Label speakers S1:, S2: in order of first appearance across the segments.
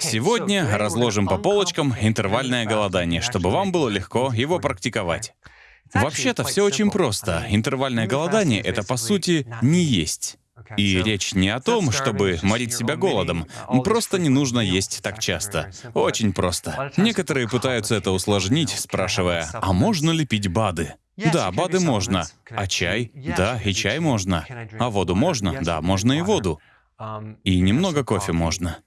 S1: Сегодня разложим по полочкам интервальное голодание, чтобы вам было легко его практиковать. Вообще-то все очень просто. Интервальное голодание — это, по сути, не есть. И речь не о том, чтобы морить себя голодом. Просто не нужно есть так часто. Очень просто. Некоторые пытаются это усложнить, спрашивая, а можно ли пить БАДы? Да, БАДы можно. А чай? Да, и чай можно. А воду можно? Да, можно и воду. И немного кофе можно.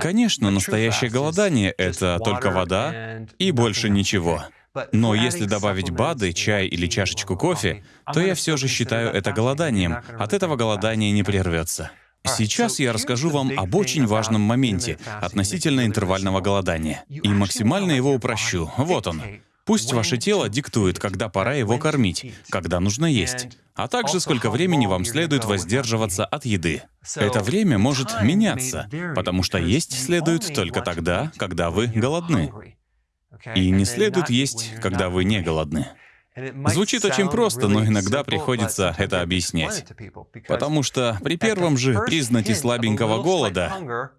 S1: Конечно, настоящее голодание — это только вода и больше ничего. Но если добавить БАДы, чай или чашечку кофе, то я все же считаю это голоданием. От этого голодание не прервется. Сейчас я расскажу вам об очень важном моменте относительно интервального голодания. И максимально его упрощу. Вот он. Пусть ваше тело диктует, когда пора его кормить, когда нужно есть, а также сколько времени вам следует воздерживаться от еды. Это время может меняться, потому что есть следует только тогда, когда вы голодны. И не следует есть, когда вы не голодны. Звучит очень просто, но иногда приходится это объяснять. Потому что при первом же признаке слабенького голода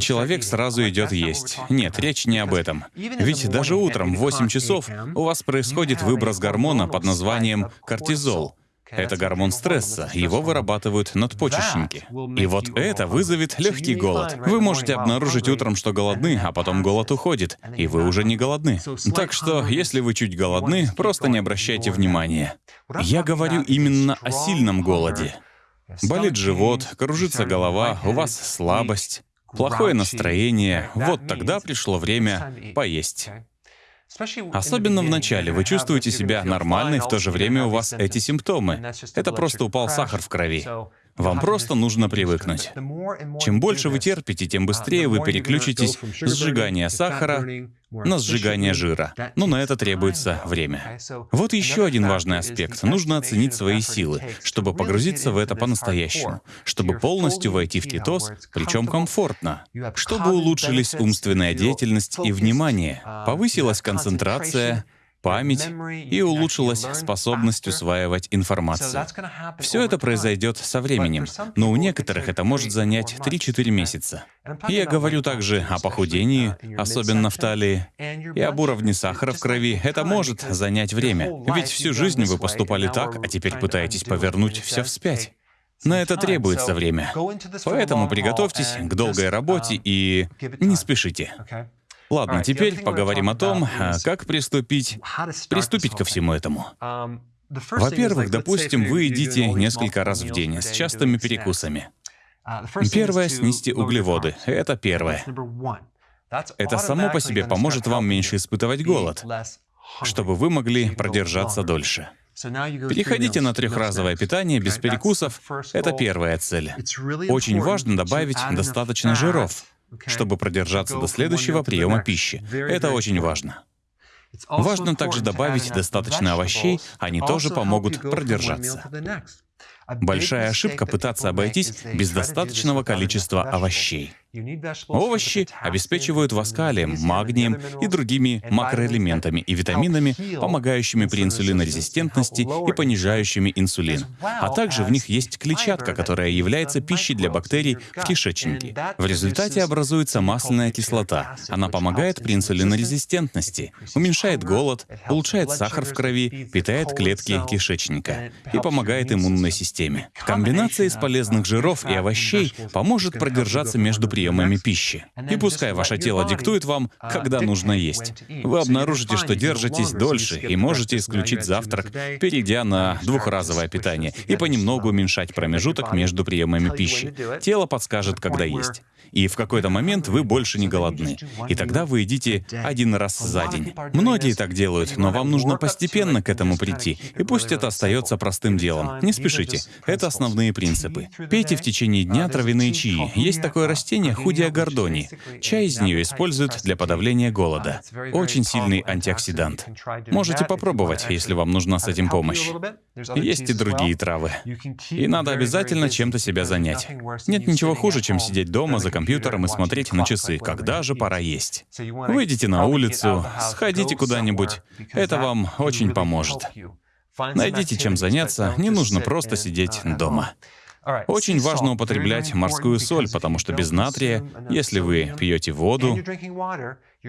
S1: человек сразу идет есть. Нет, речь не об этом. Ведь даже утром в 8 часов у вас происходит выброс гормона под названием кортизол — это гормон стресса, его вырабатывают надпочечники. И вот это вызовет легкий голод. Вы можете обнаружить утром, что голодны, а потом голод уходит, и вы уже не голодны. Так что, если вы чуть голодны, просто не обращайте внимания. Я говорю именно о сильном голоде. Болит живот, кружится голова, у вас слабость, плохое настроение. Вот тогда пришло время поесть. Особенно в начале вы чувствуете себя нормально, и в то же время у вас эти симптомы. Это просто упал сахар в крови. Вам просто нужно привыкнуть. Чем больше вы терпите, тем быстрее вы переключитесь с сжигания сахара на сжигание жира. Но на это требуется время. Вот еще один важный аспект. Нужно оценить свои силы, чтобы погрузиться в это по-настоящему, чтобы полностью войти в кетоз, причем комфортно, чтобы улучшились умственная деятельность и внимание, повысилась концентрация, память и улучшилась способность усваивать информацию. Все это произойдет со временем, но у некоторых это может занять 3-4 месяца. Я говорю также о похудении, особенно в талии, и об уровне сахара в крови. Это может занять время, ведь всю жизнь вы поступали так, а теперь пытаетесь повернуть все вспять. На это требуется время. Поэтому приготовьтесь к долгой работе и не спешите. Ладно, теперь поговорим о том, а, как приступить, приступить ко всему этому. Um, Во-первых, допустим, вы едите несколько раз в день с частыми перекусами. Uh, первое — снизьте углеводы. Это первое. Это само по себе поможет вам меньше испытывать голод, чтобы вы могли продержаться дольше. Переходите на трехразовое питание без перекусов. Это первая цель. Очень важно добавить достаточно жиров чтобы продержаться до следующего приема пищи. Это очень важно. Важно также добавить достаточно овощей, они тоже помогут продержаться. Большая ошибка пытаться обойтись без достаточного количества овощей. Овощи обеспечивают вас калием, магнием и другими макроэлементами и витаминами, помогающими при инсулинорезистентности и понижающими инсулин. А также в них есть клетчатка, которая является пищей для бактерий в кишечнике. В результате образуется масляная кислота. Она помогает при инсулинорезистентности, уменьшает голод, улучшает сахар в крови, питает клетки кишечника и помогает иммунной системе. Комбинация из полезных жиров и овощей поможет продержаться между приемами пищи. И пускай ваше тело диктует вам, когда нужно есть. Вы обнаружите, что держитесь дольше и можете исключить завтрак, перейдя на двухразовое питание и понемногу уменьшать промежуток между приемами пищи. Тело подскажет, когда есть. И в какой-то момент вы больше не голодны. И тогда вы едите один раз за день. Многие так делают, но вам нужно постепенно к этому прийти. И пусть это остается простым делом. Не спешите. Это основные принципы. Пейте в течение дня травяные чаи. Есть такое растение Худия гордони. Чай из нее используют для подавления голода. Очень сильный антиоксидант. Можете попробовать, если вам нужна с этим помощь. Есть и другие травы. И надо обязательно чем-то себя занять. Нет ничего хуже, чем сидеть дома за компьютером и смотреть на часы, когда же пора есть. Выйдите на улицу, сходите куда-нибудь. Это вам очень поможет. Найдите чем заняться, не нужно просто сидеть дома. Очень важно употреблять морскую соль, потому что без натрия, если вы пьете воду,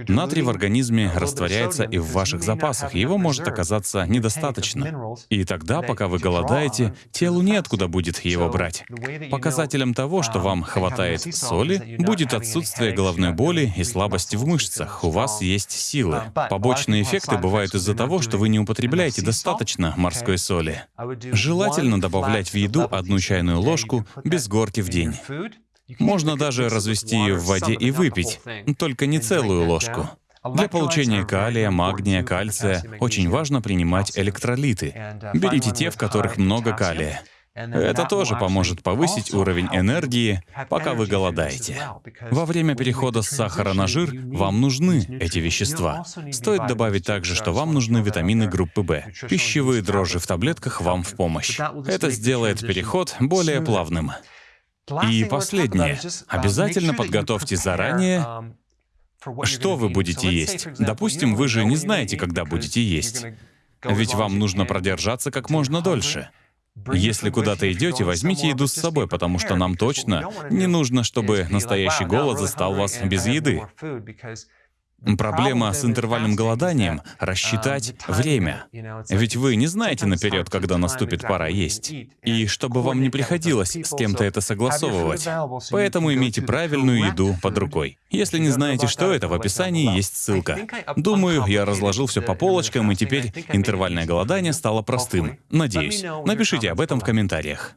S1: Натрий в организме растворяется и в ваших запасах, его может оказаться недостаточно. И тогда, пока вы голодаете, телу неоткуда будет его брать. Показателем того, что вам хватает соли, будет отсутствие головной боли и слабости в мышцах. У вас есть силы. Побочные эффекты бывают из-за того, что вы не употребляете достаточно морской соли. Желательно добавлять в еду одну чайную ложку без горки в день. Можно даже развести ее в воде и выпить, только не целую ложку. Для получения калия, магния, кальция очень важно принимать электролиты. Берите те, в которых много калия. Это тоже поможет повысить уровень энергии, пока вы голодаете. Во время перехода с сахара на жир вам нужны эти вещества. Стоит добавить также, что вам нужны витамины группы В. Пищевые дрожжи в таблетках вам в помощь. Это сделает переход более плавным. И последнее. Обязательно подготовьте заранее, что вы будете есть. Допустим, вы же не знаете, когда будете есть. Ведь вам нужно продержаться как можно дольше. Если куда-то идете, возьмите еду с собой, потому что нам точно не нужно, чтобы настоящий голод застал вас без еды. Проблема с интервальным голоданием — рассчитать время. Ведь вы не знаете наперед, когда наступит пора есть. И чтобы вам не приходилось с кем-то это согласовывать. Поэтому имейте правильную еду под рукой. Если не знаете, что это, в описании есть ссылка. Думаю, я разложил все по полочкам, и теперь интервальное голодание стало простым. Надеюсь. Напишите об этом в комментариях.